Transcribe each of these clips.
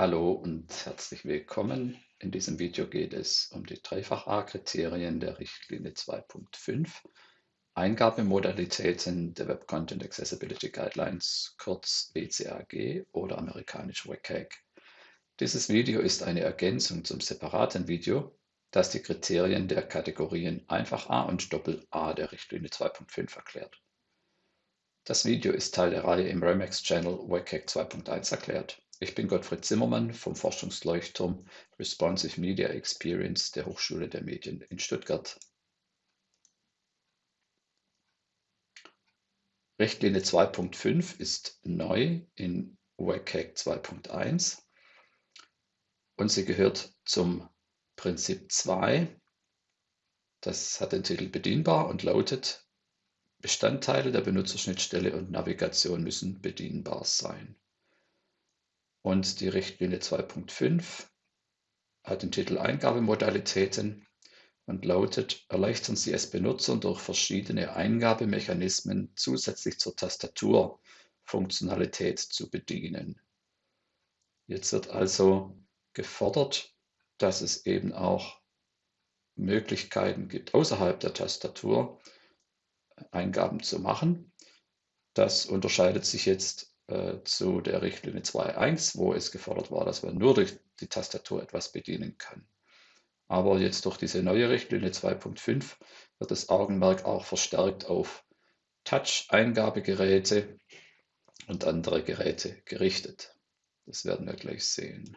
Hallo und herzlich willkommen. In diesem Video geht es um die Dreifach-A-Kriterien der Richtlinie 2.5, Eingabemodalitäten der Web Content Accessibility Guidelines, kurz WCAG oder amerikanisch WCAG. Dieses Video ist eine Ergänzung zum separaten Video, das die Kriterien der Kategorien Einfach-A und Doppel-A der Richtlinie 2.5 erklärt. Das Video ist Teil der Reihe im Remax-Channel WCAG 2.1 erklärt. Ich bin Gottfried Zimmermann vom Forschungsleuchtturm Responsive Media Experience der Hochschule der Medien in Stuttgart. Richtlinie 2.5 ist neu in WCAG 2.1 und sie gehört zum Prinzip 2. Das hat den Titel bedienbar und lautet, Bestandteile der Benutzerschnittstelle und Navigation müssen bedienbar sein. Und die Richtlinie 2.5 hat den Titel Eingabemodalitäten und lautet, erleichtern Sie es Benutzern durch verschiedene Eingabemechanismen zusätzlich zur Tastaturfunktionalität zu bedienen. Jetzt wird also gefordert, dass es eben auch Möglichkeiten gibt, außerhalb der Tastatur Eingaben zu machen. Das unterscheidet sich jetzt äh, zu der Richtlinie 2.1, wo es gefordert war, dass man nur durch die Tastatur etwas bedienen kann. Aber jetzt durch diese neue Richtlinie 2.5 wird das Augenmerk auch verstärkt auf Touch-Eingabegeräte und andere Geräte gerichtet. Das werden wir gleich sehen.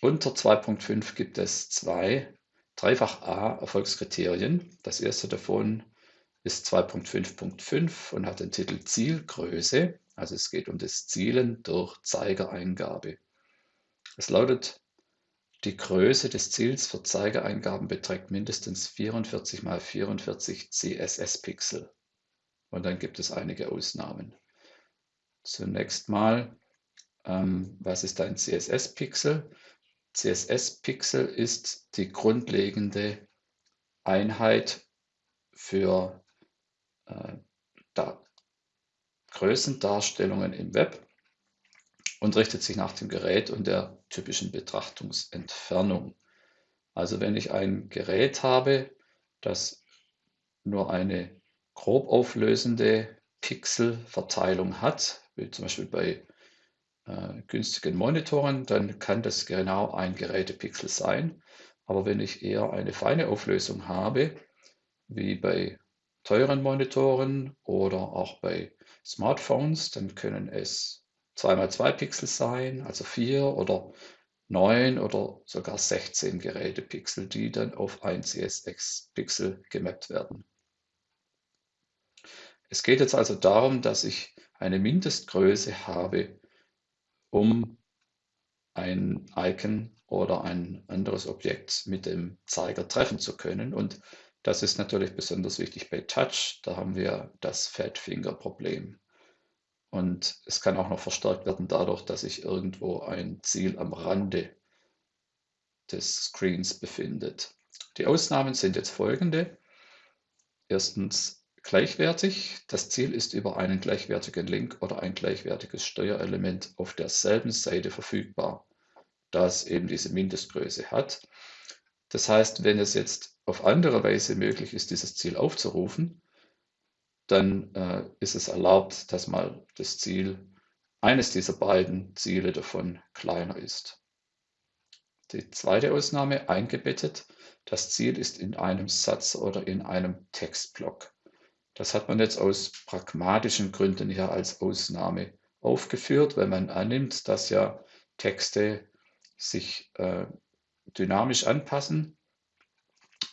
Unter 2.5 gibt es zwei Dreifach-A-Erfolgskriterien. Das erste davon ist 2.5.5 und hat den Titel Zielgröße. Also es geht um das Zielen durch Zeigereingabe. Es lautet, die Größe des Ziels für Zeigereingaben beträgt mindestens 44 x 44 CSS-Pixel. Und dann gibt es einige Ausnahmen. Zunächst mal, ähm, was ist ein CSS-Pixel? CSS-Pixel ist die grundlegende Einheit für da, Größendarstellungen im Web und richtet sich nach dem Gerät und der typischen Betrachtungsentfernung. Also wenn ich ein Gerät habe, das nur eine grob auflösende Pixelverteilung hat, wie zum Beispiel bei äh, günstigen Monitoren, dann kann das genau ein Gerätepixel sein. Aber wenn ich eher eine feine Auflösung habe, wie bei teuren Monitoren oder auch bei Smartphones, dann können es 2x2 Pixel sein, also 4 oder 9 oder sogar 16 Gerätepixel, die dann auf ein CSX-Pixel gemappt werden. Es geht jetzt also darum, dass ich eine Mindestgröße habe, um ein Icon oder ein anderes Objekt mit dem Zeiger treffen zu können. Und das ist natürlich besonders wichtig bei Touch. Da haben wir das Fat Finger Problem. Und es kann auch noch verstärkt werden dadurch, dass sich irgendwo ein Ziel am Rande des Screens befindet. Die Ausnahmen sind jetzt folgende. Erstens gleichwertig. Das Ziel ist über einen gleichwertigen Link oder ein gleichwertiges Steuerelement auf derselben Seite verfügbar, da es eben diese Mindestgröße hat. Das heißt, wenn es jetzt auf andere Weise möglich ist, dieses Ziel aufzurufen, dann äh, ist es erlaubt, dass mal das Ziel, eines dieser beiden Ziele davon kleiner ist. Die zweite Ausnahme eingebettet, das Ziel ist in einem Satz oder in einem Textblock. Das hat man jetzt aus pragmatischen Gründen hier als Ausnahme aufgeführt, weil man annimmt, dass ja Texte sich äh, dynamisch anpassen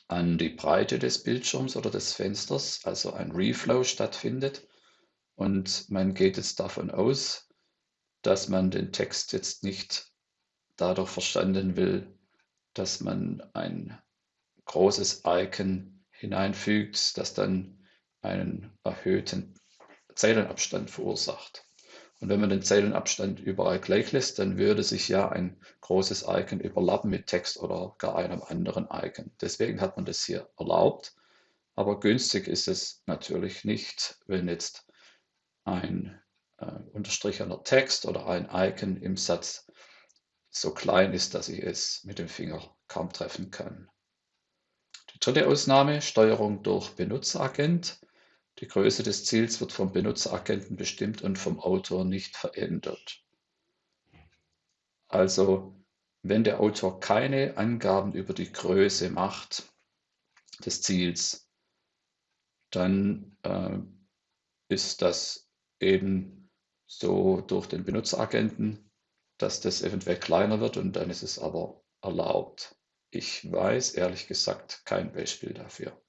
an die Breite des Bildschirms oder des Fensters, also ein Reflow stattfindet. Und man geht jetzt davon aus, dass man den Text jetzt nicht dadurch verstanden will, dass man ein großes Icon hineinfügt, das dann einen erhöhten Zeilenabstand verursacht. Und wenn man den Zeilenabstand überall gleich lässt, dann würde sich ja ein großes Icon überlappen mit Text oder gar einem anderen Icon. Deswegen hat man das hier erlaubt. Aber günstig ist es natürlich nicht, wenn jetzt ein äh, unterstrichener Text oder ein Icon im Satz so klein ist, dass ich es mit dem Finger kaum treffen kann. Die dritte Ausnahme, Steuerung durch Benutzeragent. Die Größe des Ziels wird vom Benutzeragenten bestimmt und vom Autor nicht verändert. Also wenn der Autor keine Angaben über die Größe macht des Ziels, dann äh, ist das eben so durch den Benutzeragenten, dass das eventuell kleiner wird und dann ist es aber erlaubt. Ich weiß ehrlich gesagt kein Beispiel dafür.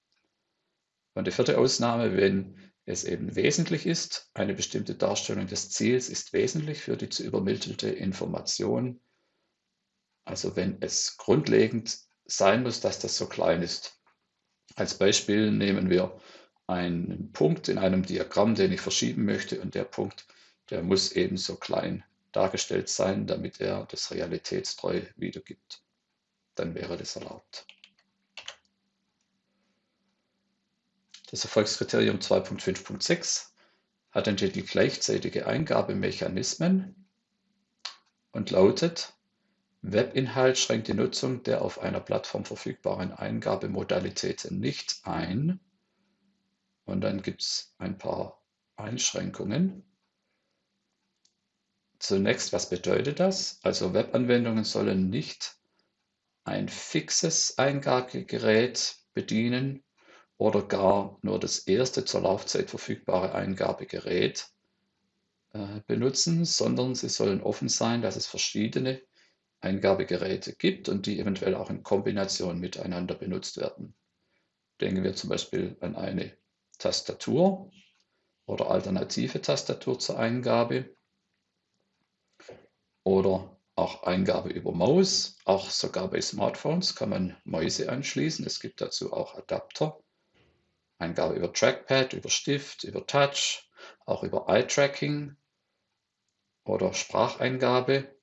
Und die vierte Ausnahme, wenn es eben wesentlich ist, eine bestimmte Darstellung des Ziels ist wesentlich für die zu übermittelte Information. Also wenn es grundlegend sein muss, dass das so klein ist. Als Beispiel nehmen wir einen Punkt in einem Diagramm, den ich verschieben möchte und der Punkt, der muss eben so klein dargestellt sein, damit er das realitätstreu wiedergibt. Dann wäre das erlaubt. Das Erfolgskriterium 2.5.6 hat den Titel Gleichzeitige Eingabemechanismen und lautet, Webinhalt schränkt die Nutzung der auf einer Plattform verfügbaren Eingabemodalitäten nicht ein. Und dann gibt es ein paar Einschränkungen. Zunächst, was bedeutet das? Also Webanwendungen sollen nicht ein fixes Eingabegerät bedienen, oder gar nur das erste zur Laufzeit verfügbare Eingabegerät äh, benutzen, sondern sie sollen offen sein, dass es verschiedene Eingabegeräte gibt und die eventuell auch in Kombination miteinander benutzt werden. Denken wir zum Beispiel an eine Tastatur oder alternative Tastatur zur Eingabe oder auch Eingabe über Maus. Auch sogar bei Smartphones kann man Mäuse anschließen. Es gibt dazu auch Adapter. Eingabe über Trackpad, über Stift, über Touch, auch über Eye-Tracking oder Spracheingabe.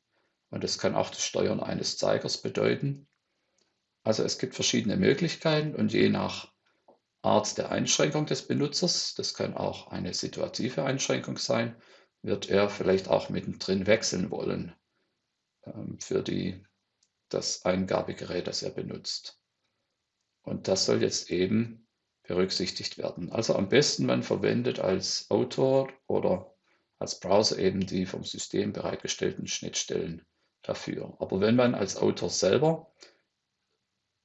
Und es kann auch das Steuern eines Zeigers bedeuten. Also es gibt verschiedene Möglichkeiten und je nach Art der Einschränkung des Benutzers, das kann auch eine situative Einschränkung sein, wird er vielleicht auch mittendrin wechseln wollen ähm, für die, das Eingabegerät, das er benutzt. Und das soll jetzt eben berücksichtigt werden. Also am besten man verwendet als Autor oder als Browser eben die vom System bereitgestellten Schnittstellen dafür. Aber wenn man als Autor selber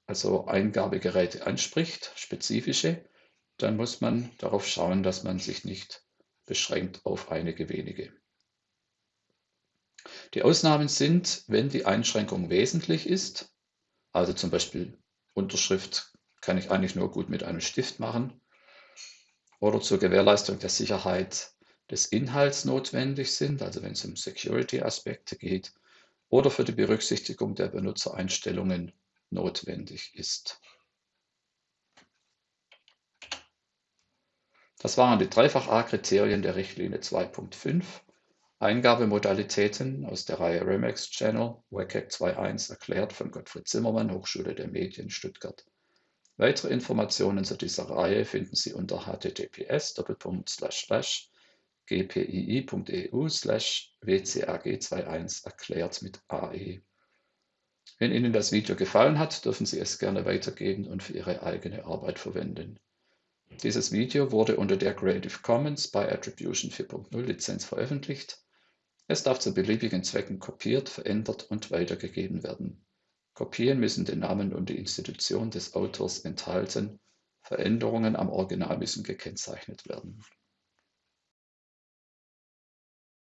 also Eingabegeräte anspricht, spezifische, dann muss man darauf schauen, dass man sich nicht beschränkt auf einige wenige. Die Ausnahmen sind, wenn die Einschränkung wesentlich ist, also zum Beispiel Unterschrift kann ich eigentlich nur gut mit einem Stift machen oder zur Gewährleistung der Sicherheit des Inhalts notwendig sind, also wenn es um Security-Aspekte geht, oder für die Berücksichtigung der Benutzereinstellungen notwendig ist. Das waren die Dreifach-A-Kriterien der Richtlinie 2.5. Eingabemodalitäten aus der Reihe Remax Channel, WCAG 2.1 erklärt von Gottfried Zimmermann, Hochschule der Medien, Stuttgart. Weitere Informationen zu dieser Reihe finden Sie unter https://gpii.eu wcag21 erklärt mit AE. Wenn Ihnen das Video gefallen hat, dürfen Sie es gerne weitergeben und für Ihre eigene Arbeit verwenden. Dieses Video wurde unter der Creative Commons by Attribution 4.0 Lizenz veröffentlicht. Es darf zu beliebigen Zwecken kopiert, verändert und weitergegeben werden. Kopien müssen den Namen und die Institution des Autors enthalten, Veränderungen am Original müssen gekennzeichnet werden